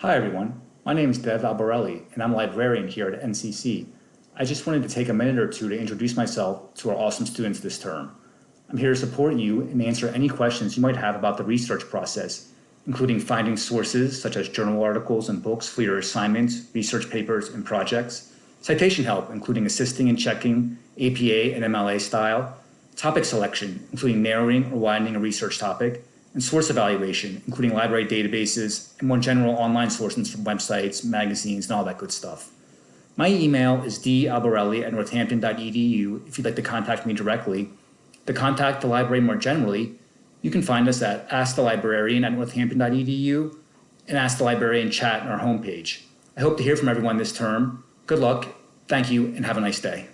Hi everyone, my name is Dev Albarelli and I'm a librarian here at NCC. I just wanted to take a minute or two to introduce myself to our awesome students this term. I'm here to support you and answer any questions you might have about the research process, including finding sources such as journal articles and books for your assignments, research papers, and projects, citation help, including assisting and checking APA and MLA style, topic selection, including narrowing or widening a research topic, and source evaluation, including library databases and more general online sources from websites, magazines, and all that good stuff. My email is dalbarelli at northampton.edu if you'd like to contact me directly. To contact the library more generally, you can find us at askthelibrarian at northampton.edu and Ask the Librarian chat on our homepage. I hope to hear from everyone this term. Good luck, thank you, and have a nice day.